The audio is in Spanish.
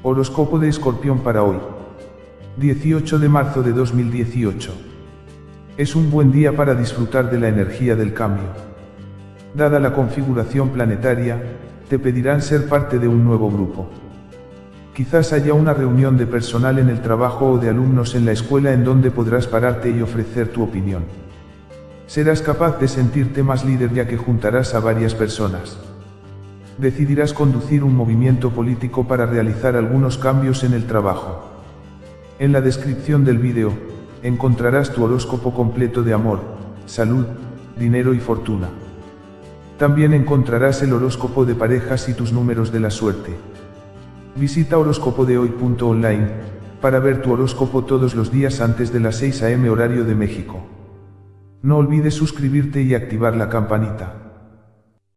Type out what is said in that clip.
Horóscopo de Escorpión para hoy. 18 de marzo de 2018. Es un buen día para disfrutar de la energía del cambio. Dada la configuración planetaria, te pedirán ser parte de un nuevo grupo. Quizás haya una reunión de personal en el trabajo o de alumnos en la escuela en donde podrás pararte y ofrecer tu opinión. Serás capaz de sentirte más líder ya que juntarás a varias personas decidirás conducir un movimiento político para realizar algunos cambios en el trabajo. En la descripción del vídeo, encontrarás tu horóscopo completo de amor, salud, dinero y fortuna. También encontrarás el horóscopo de parejas y tus números de la suerte. Visita horóscopodehoy.online para ver tu horóscopo todos los días antes de las 6 am horario de México. No olvides suscribirte y activar la campanita.